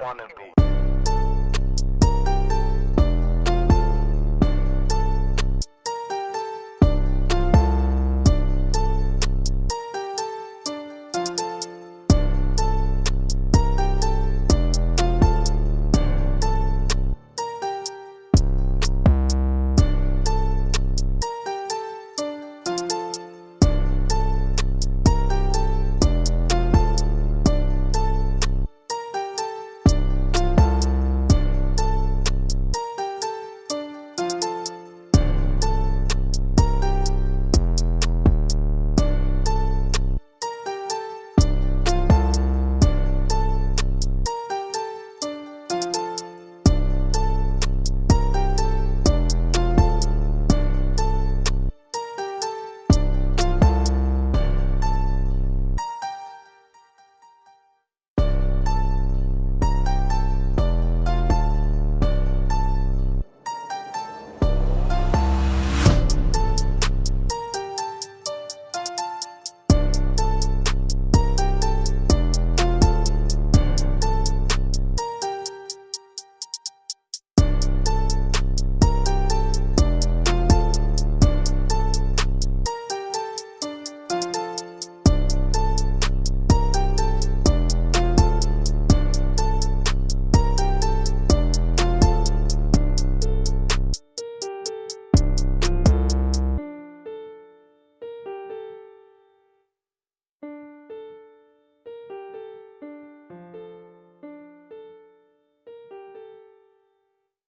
wanna be.